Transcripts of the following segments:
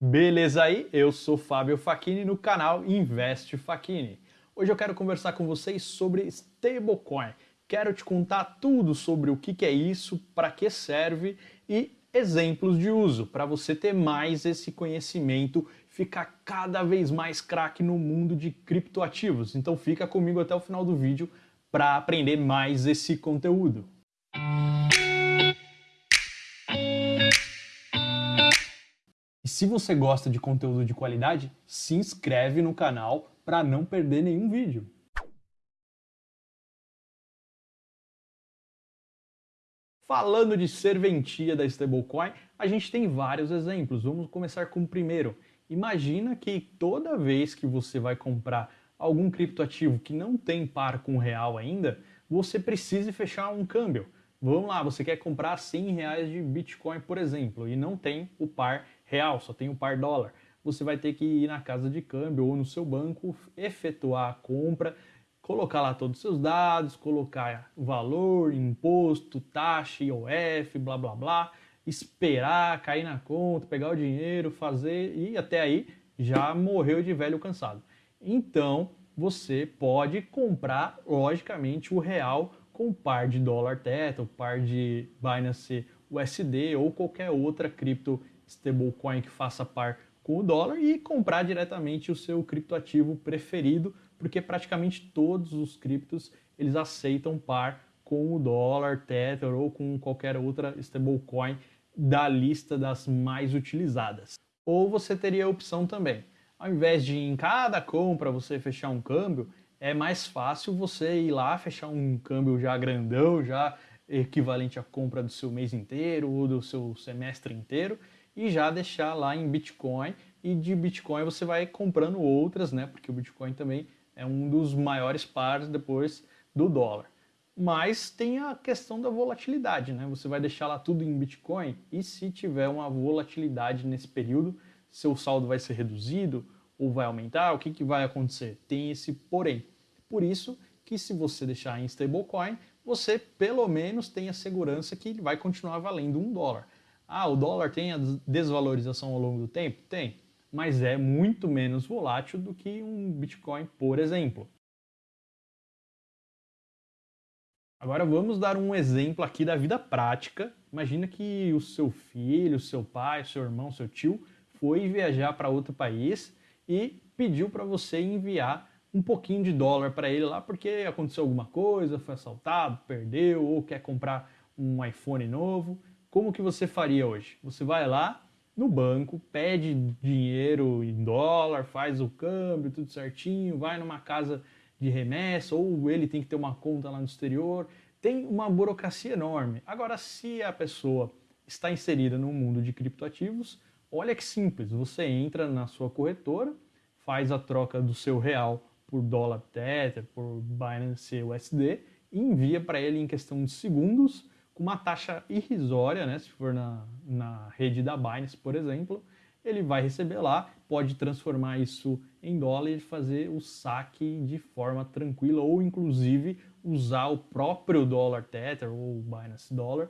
Beleza aí? Eu sou Fábio Facchini no canal Investe Facchini. Hoje eu quero conversar com vocês sobre stablecoin. Quero te contar tudo sobre o que é isso, para que serve e exemplos de uso, para você ter mais esse conhecimento, ficar cada vez mais craque no mundo de criptoativos. Então fica comigo até o final do vídeo para aprender mais esse conteúdo. E se você gosta de conteúdo de qualidade, se inscreve no canal para não perder nenhum vídeo. Falando de serventia da stablecoin, a gente tem vários exemplos. Vamos começar com o primeiro. Imagina que toda vez que você vai comprar algum criptoativo que não tem par com real ainda, você precise fechar um câmbio. Vamos lá, você quer comprar 100 reais de Bitcoin, por exemplo, e não tem o par real, só tem o par dólar. Você vai ter que ir na casa de câmbio ou no seu banco, efetuar a compra, colocar lá todos os seus dados, colocar valor, imposto, taxa, IOF, blá blá blá, esperar cair na conta, pegar o dinheiro, fazer e até aí já morreu de velho cansado. Então você pode comprar, logicamente, o real com par de dólar Tether, par de Binance USD ou qualquer outra cripto stablecoin que faça par com o dólar e comprar diretamente o seu criptoativo preferido, porque praticamente todos os criptos eles aceitam par com o dólar, Tether ou com qualquer outra stablecoin da lista das mais utilizadas. Ou você teria a opção também, ao invés de em cada compra você fechar um câmbio, é mais fácil você ir lá fechar um câmbio já grandão, já equivalente à compra do seu mês inteiro ou do seu semestre inteiro e já deixar lá em Bitcoin e de Bitcoin você vai comprando outras, né? Porque o Bitcoin também é um dos maiores pares depois do dólar. Mas tem a questão da volatilidade, né? Você vai deixar lá tudo em Bitcoin e se tiver uma volatilidade nesse período, seu saldo vai ser reduzido ou vai aumentar, o que, que vai acontecer? Tem esse porém. Por isso que se você deixar em stablecoin, você pelo menos tem a segurança que ele vai continuar valendo um dólar. Ah, o dólar tem a desvalorização ao longo do tempo? Tem, mas é muito menos volátil do que um Bitcoin, por exemplo. Agora vamos dar um exemplo aqui da vida prática. Imagina que o seu filho, o seu pai, o seu irmão, o seu tio foi viajar para outro país e pediu para você enviar um pouquinho de dólar para ele lá porque aconteceu alguma coisa, foi assaltado, perdeu ou quer comprar um iPhone novo. Como que você faria hoje? Você vai lá no banco, pede dinheiro em dólar, faz o câmbio, tudo certinho, vai numa casa de remessa ou ele tem que ter uma conta lá no exterior. Tem uma burocracia enorme. Agora, se a pessoa está inserida no mundo de criptoativos, Olha que simples, você entra na sua corretora, faz a troca do seu real por dólar Tether, por Binance USD e envia para ele em questão de segundos com uma taxa irrisória, né? se for na, na rede da Binance, por exemplo, ele vai receber lá, pode transformar isso em dólar e fazer o saque de forma tranquila ou inclusive usar o próprio dólar Tether ou Binance Dollar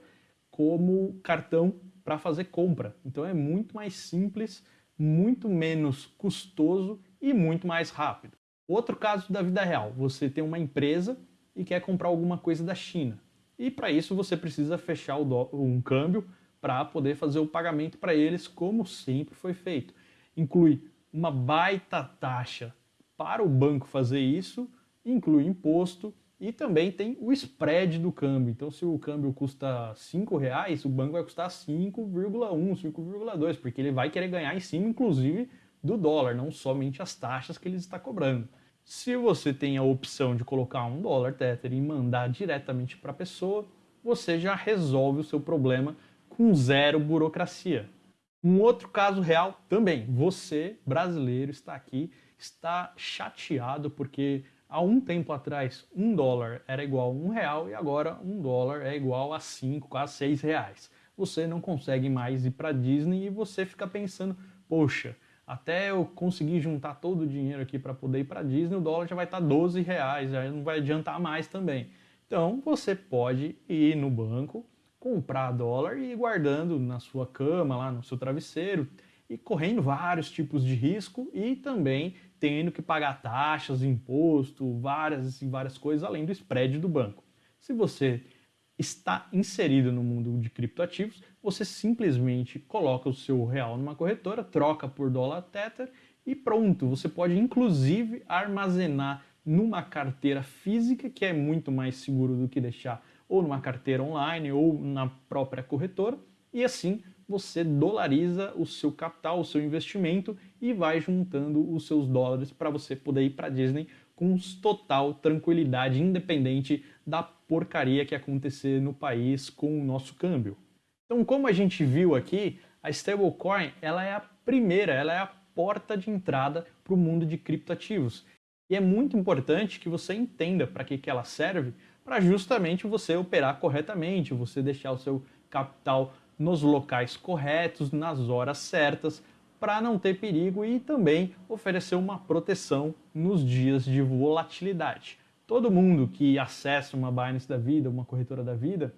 como cartão para fazer compra. Então é muito mais simples, muito menos custoso e muito mais rápido. Outro caso da vida real, você tem uma empresa e quer comprar alguma coisa da China. E para isso você precisa fechar um câmbio para poder fazer o pagamento para eles como sempre foi feito. Inclui uma baita taxa para o banco fazer isso, inclui imposto, e também tem o spread do câmbio. Então, se o câmbio custa R$ reais, o banco vai custar 5,1, 5,2, porque ele vai querer ganhar em cima, inclusive, do dólar, não somente as taxas que ele está cobrando. Se você tem a opção de colocar um dólar Tether e mandar diretamente para a pessoa, você já resolve o seu problema com zero burocracia. Um outro caso real também, você, brasileiro, está aqui, está chateado porque há um tempo atrás, um dólar era igual a um real e agora um dólar é igual a cinco, quase seis reais. Você não consegue mais ir para Disney e você fica pensando, poxa, até eu conseguir juntar todo o dinheiro aqui para poder ir para Disney, o dólar já vai estar tá 12 reais, já não vai adiantar mais também. Então você pode ir no banco, comprar dólar e ir guardando na sua cama, lá no seu travesseiro, e correndo vários tipos de risco e também tendo que pagar taxas, imposto, várias e várias coisas além do spread do banco. Se você está inserido no mundo de criptoativos, você simplesmente coloca o seu real numa corretora, troca por dólar Tether e pronto. Você pode inclusive armazenar numa carteira física, que é muito mais seguro do que deixar ou numa carteira online ou na própria corretora, e assim você dolariza o seu capital, o seu investimento e vai juntando os seus dólares para você poder ir para Disney com total tranquilidade, independente da porcaria que acontecer no país com o nosso câmbio. Então, como a gente viu aqui, a stablecoin ela é a primeira, ela é a porta de entrada para o mundo de criptoativos. E é muito importante que você entenda para que, que ela serve, para justamente você operar corretamente, você deixar o seu capital nos locais corretos, nas horas certas, para não ter perigo e também oferecer uma proteção nos dias de volatilidade. Todo mundo que acessa uma Binance da vida, uma corretora da vida,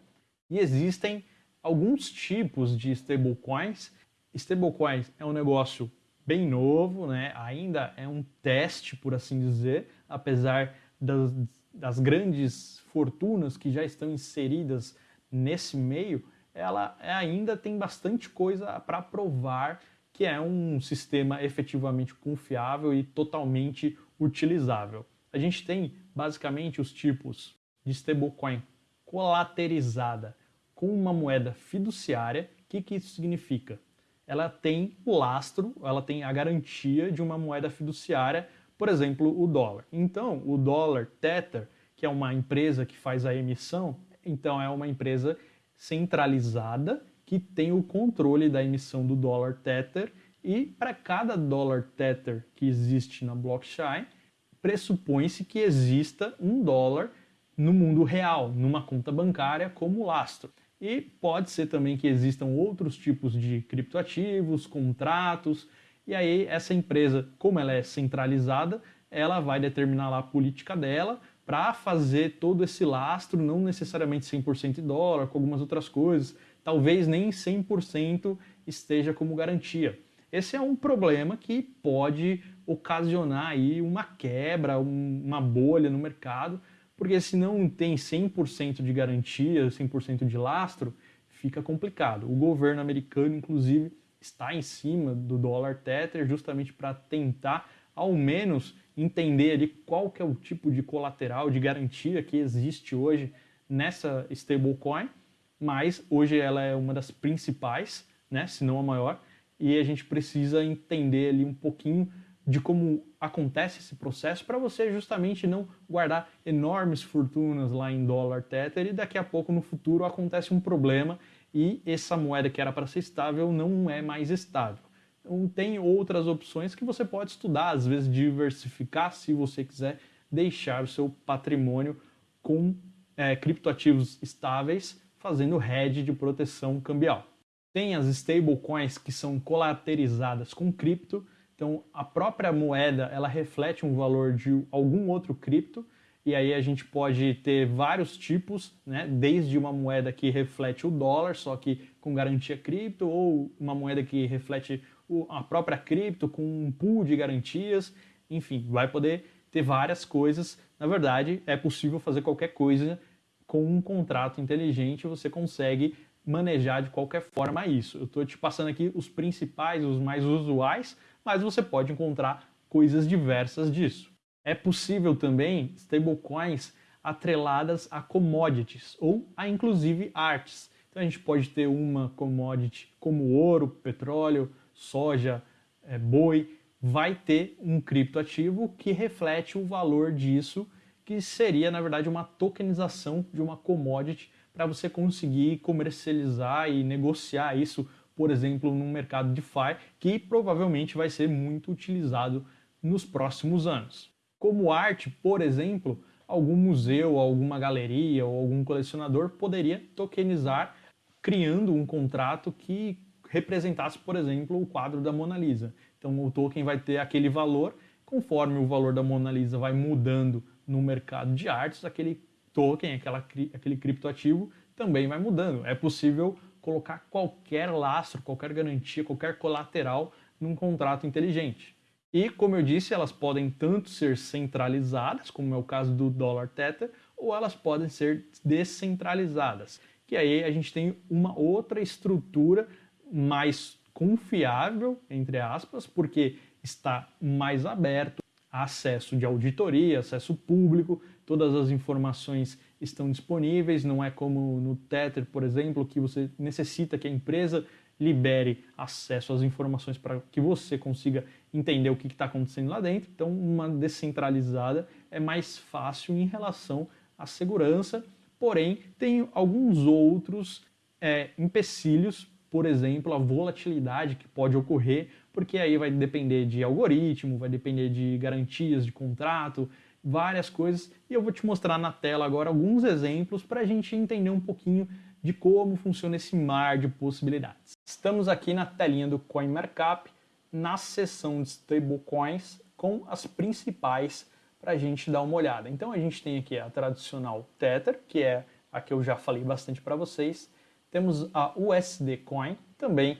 e existem alguns tipos de stablecoins. Stablecoins é um negócio bem novo, né? ainda é um teste, por assim dizer, apesar das, das grandes fortunas que já estão inseridas nesse meio, ela ainda tem bastante coisa para provar que é um sistema efetivamente confiável e totalmente utilizável. A gente tem basicamente os tipos de stablecoin colaterizada com uma moeda fiduciária. O que, que isso significa? Ela tem o lastro, ela tem a garantia de uma moeda fiduciária, por exemplo, o dólar. Então, o dólar Tether, que é uma empresa que faz a emissão, então é uma empresa centralizada que tem o controle da emissão do dólar Tether e para cada dólar Tether que existe na blockchain, pressupõe-se que exista um dólar no mundo real, numa conta bancária como lastro. E pode ser também que existam outros tipos de criptoativos, contratos, e aí essa empresa, como ela é centralizada, ela vai determinar lá a política dela, para fazer todo esse lastro, não necessariamente 100% em dólar, com algumas outras coisas, talvez nem 100% esteja como garantia. Esse é um problema que pode ocasionar aí uma quebra, um, uma bolha no mercado, porque se não tem 100% de garantia, 100% de lastro, fica complicado. O governo americano, inclusive, está em cima do dólar Tether justamente para tentar, ao menos, entender ali qual que é o tipo de colateral, de garantia que existe hoje nessa stablecoin, mas hoje ela é uma das principais, né, se não a maior, e a gente precisa entender ali um pouquinho de como acontece esse processo para você justamente não guardar enormes fortunas lá em dólar tether e daqui a pouco no futuro acontece um problema e essa moeda que era para ser estável não é mais estável. Então, tem outras opções que você pode estudar, às vezes diversificar se você quiser deixar o seu patrimônio com é, criptoativos estáveis, fazendo hedge de proteção cambial. Tem as stablecoins que são colaterizadas com cripto, então a própria moeda ela reflete um valor de algum outro cripto, e aí a gente pode ter vários tipos, né? desde uma moeda que reflete o dólar, só que com garantia cripto, ou uma moeda que reflete a própria cripto com um pool de garantias, enfim, vai poder ter várias coisas. Na verdade, é possível fazer qualquer coisa com um contrato inteligente, você consegue manejar de qualquer forma isso. Eu estou te passando aqui os principais, os mais usuais, mas você pode encontrar coisas diversas disso. É possível também stablecoins atreladas a commodities ou a inclusive artes. Então a gente pode ter uma commodity como ouro, petróleo, soja, é, boi, vai ter um criptoativo que reflete o valor disso, que seria, na verdade, uma tokenização de uma commodity para você conseguir comercializar e negociar isso, por exemplo, num mercado de DeFi, que provavelmente vai ser muito utilizado nos próximos anos. Como arte, por exemplo, algum museu, alguma galeria ou algum colecionador poderia tokenizar criando um contrato que representasse, por exemplo, o quadro da Mona Lisa. Então o token vai ter aquele valor, conforme o valor da Mona Lisa vai mudando no mercado de artes, aquele token, aquela, aquele criptoativo também vai mudando. É possível colocar qualquer lastro, qualquer garantia, qualquer colateral num contrato inteligente. E, como eu disse, elas podem tanto ser centralizadas, como é o caso do dólar Tether, ou elas podem ser descentralizadas, que aí a gente tem uma outra estrutura mais confiável, entre aspas, porque está mais aberto, acesso de auditoria, acesso público, todas as informações estão disponíveis, não é como no Tether, por exemplo, que você necessita que a empresa libere acesso às informações para que você consiga entender o que está acontecendo lá dentro. Então, uma descentralizada é mais fácil em relação à segurança, porém, tem alguns outros é, empecilhos, por exemplo, a volatilidade que pode ocorrer, porque aí vai depender de algoritmo, vai depender de garantias de contrato, várias coisas, e eu vou te mostrar na tela agora alguns exemplos para a gente entender um pouquinho de como funciona esse mar de possibilidades. Estamos aqui na telinha do CoinMarkup, na seção de stablecoins, com as principais para a gente dar uma olhada. Então a gente tem aqui a tradicional Tether, que é a que eu já falei bastante para vocês. Temos a USD Coin, também,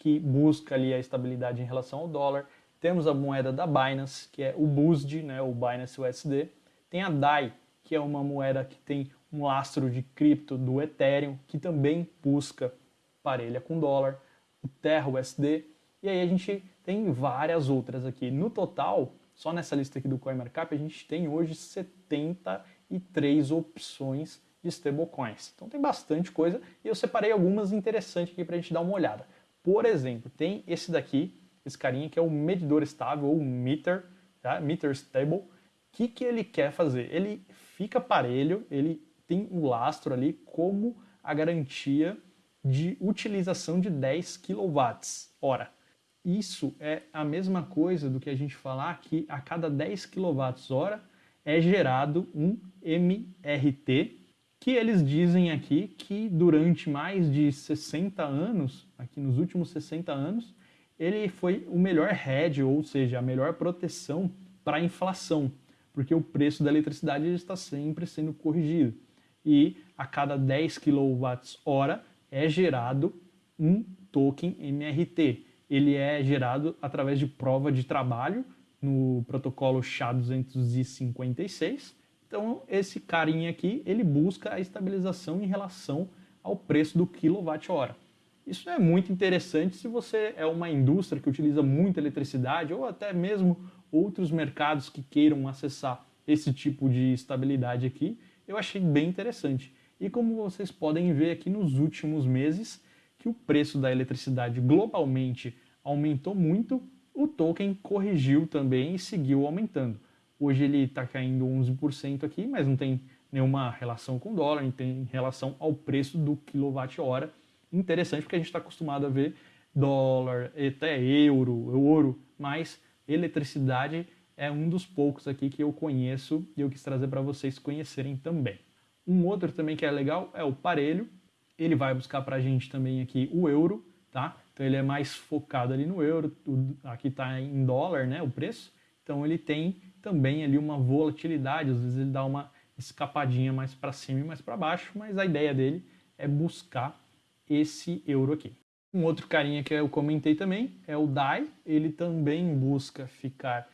que busca ali a estabilidade em relação ao dólar. Temos a moeda da Binance, que é o BUSD, né, o Binance USD. Tem a DAI, que é uma moeda que tem um lastro de cripto do Ethereum, que também busca parelha com dólar, o Terra USD, e aí a gente tem várias outras aqui. No total, só nessa lista aqui do CoinMarkup, a gente tem hoje 73 opções de stablecoins. Então tem bastante coisa e eu separei algumas interessantes aqui para a gente dar uma olhada. Por exemplo, tem esse daqui, esse carinha que é o medidor estável ou meter, tá? meter stable. O que, que ele quer fazer? Ele fica parelho, ele tem o lastro ali como a garantia de utilização de 10 kWh. Isso é a mesma coisa do que a gente falar que a cada 10 kWh é gerado um MRT, que eles dizem aqui que durante mais de 60 anos, aqui nos últimos 60 anos, ele foi o melhor hedge, ou seja, a melhor proteção para a inflação, porque o preço da eletricidade está sempre sendo corrigido e a cada 10 kWh é gerado um token MRT. Ele é gerado através de prova de trabalho no protocolo SHA-256. Então, esse carinha aqui, ele busca a estabilização em relação ao preço do quilowatt-hora. Isso é muito interessante se você é uma indústria que utiliza muita eletricidade ou até mesmo outros mercados que queiram acessar esse tipo de estabilidade aqui eu achei bem interessante. E como vocês podem ver aqui nos últimos meses, que o preço da eletricidade globalmente aumentou muito, o token corrigiu também e seguiu aumentando. Hoje ele está caindo 11% aqui, mas não tem nenhuma relação com o dólar, tem relação ao preço do quilowatt-hora. Interessante porque a gente está acostumado a ver dólar, até euro, ouro, mas eletricidade é um dos poucos aqui que eu conheço e eu quis trazer para vocês conhecerem também. Um outro também que é legal é o parelho. Ele vai buscar para a gente também aqui o euro, tá? Então ele é mais focado ali no euro, aqui está em dólar, né, o preço. Então ele tem também ali uma volatilidade, às vezes ele dá uma escapadinha mais para cima e mais para baixo, mas a ideia dele é buscar esse euro aqui. Um outro carinha que eu comentei também é o DAI, ele também busca ficar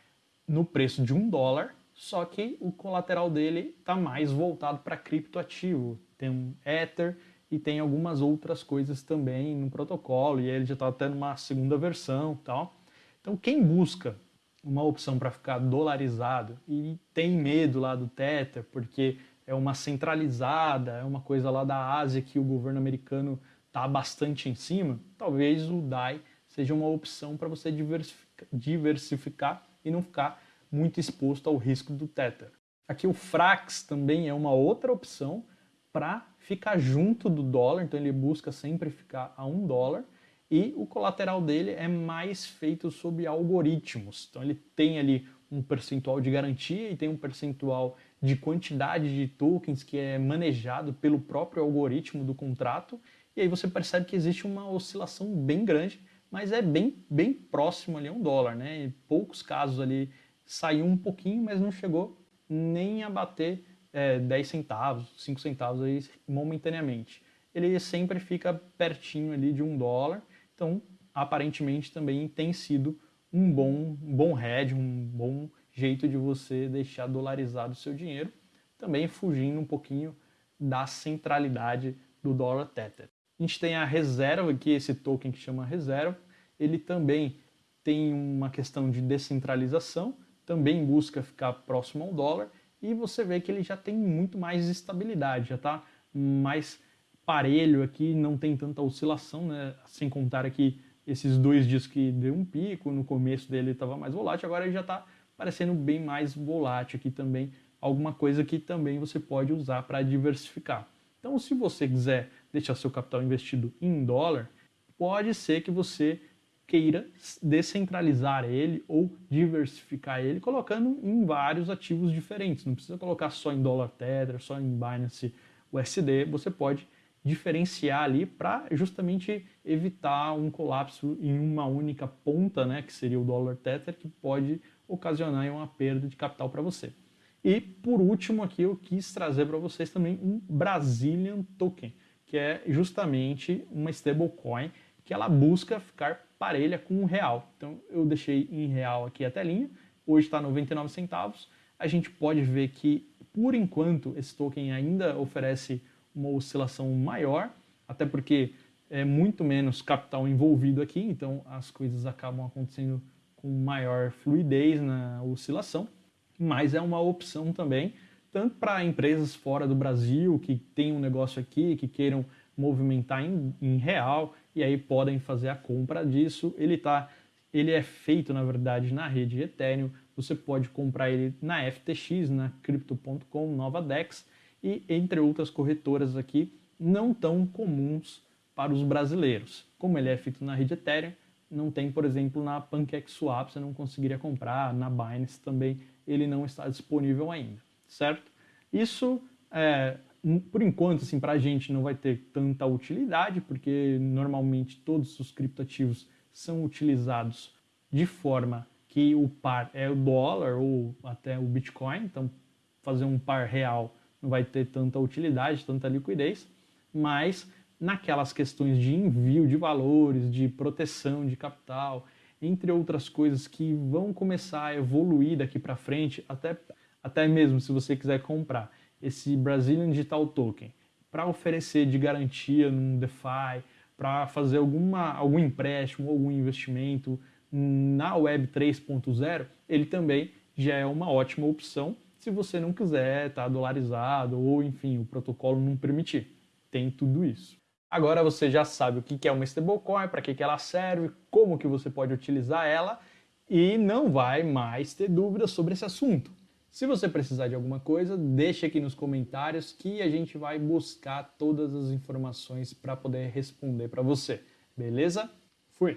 no preço de um dólar, só que o colateral dele está mais voltado para criptoativo. Tem um Ether e tem algumas outras coisas também no protocolo, e ele já está até numa segunda versão tal. Então quem busca uma opção para ficar dolarizado e tem medo lá do Tether, porque é uma centralizada, é uma coisa lá da Ásia que o governo americano está bastante em cima, talvez o DAI seja uma opção para você diversificar e não ficar muito exposto ao risco do Tether. Aqui o Frax também é uma outra opção para ficar junto do dólar, então ele busca sempre ficar a um dólar e o colateral dele é mais feito sob algoritmos. Então ele tem ali um percentual de garantia e tem um percentual de quantidade de tokens que é manejado pelo próprio algoritmo do contrato. E aí você percebe que existe uma oscilação bem grande mas é bem, bem próximo ali a um dólar, né? Em poucos casos ali saiu um pouquinho, mas não chegou nem a bater é, 10 centavos, 5 centavos aí momentaneamente. Ele sempre fica pertinho ali de um dólar, então aparentemente também tem sido um bom, um bom hedge, um bom jeito de você deixar dolarizado o seu dinheiro, também fugindo um pouquinho da centralidade do dólar Tether. A gente tem a reserva aqui, esse token que chama reserva, ele também tem uma questão de descentralização, também busca ficar próximo ao dólar e você vê que ele já tem muito mais estabilidade, já está mais parelho aqui, não tem tanta oscilação, né? sem contar aqui esses dois dias que deu um pico, no começo dele estava mais volátil, agora ele já está parecendo bem mais volátil aqui também, alguma coisa que também você pode usar para diversificar. Então, se você quiser deixar seu capital investido em dólar, pode ser que você queira descentralizar ele ou diversificar ele, colocando em vários ativos diferentes. Não precisa colocar só em dólar Tether, só em Binance USD, você pode diferenciar ali para justamente evitar um colapso em uma única ponta, né, que seria o dólar Tether, que pode ocasionar uma perda de capital para você. E por último aqui eu quis trazer para vocês também um Brazilian Token, que é justamente uma stablecoin que ela busca ficar parelha com o real. Então eu deixei em real aqui a telinha, hoje está 99 centavos. A gente pode ver que por enquanto esse token ainda oferece uma oscilação maior, até porque é muito menos capital envolvido aqui, então as coisas acabam acontecendo com maior fluidez na oscilação, mas é uma opção também, tanto para empresas fora do Brasil que têm um negócio aqui, que queiram movimentar em, em real e aí podem fazer a compra disso. Ele tá, ele é feito na verdade na rede Ethereum. Você pode comprar ele na FTX, na Crypto.com, Nova Dex e entre outras corretoras aqui não tão comuns para os brasileiros. Como ele é feito na rede Ethereum, não tem, por exemplo, na PancakeSwap, você não conseguiria comprar, na Binance também ele não está disponível ainda, certo? Isso é, por enquanto, assim, para a gente não vai ter tanta utilidade, porque normalmente todos os criptativos são utilizados de forma que o par é o dólar ou até o Bitcoin, então fazer um par real não vai ter tanta utilidade, tanta liquidez, mas naquelas questões de envio de valores, de proteção de capital, entre outras coisas que vão começar a evoluir daqui para frente, até, até mesmo se você quiser comprar esse Brazilian Digital Token para oferecer de garantia num DeFi, para fazer alguma, algum empréstimo, algum investimento na Web 3.0, ele também já é uma ótima opção se você não quiser tá dolarizado ou, enfim, o protocolo não permitir. Tem tudo isso. Agora você já sabe o que é uma stablecoin, para que ela serve, como que você pode utilizar ela e não vai mais ter dúvidas sobre esse assunto. Se você precisar de alguma coisa, deixe aqui nos comentários que a gente vai buscar todas as informações para poder responder para você. Beleza? Fui!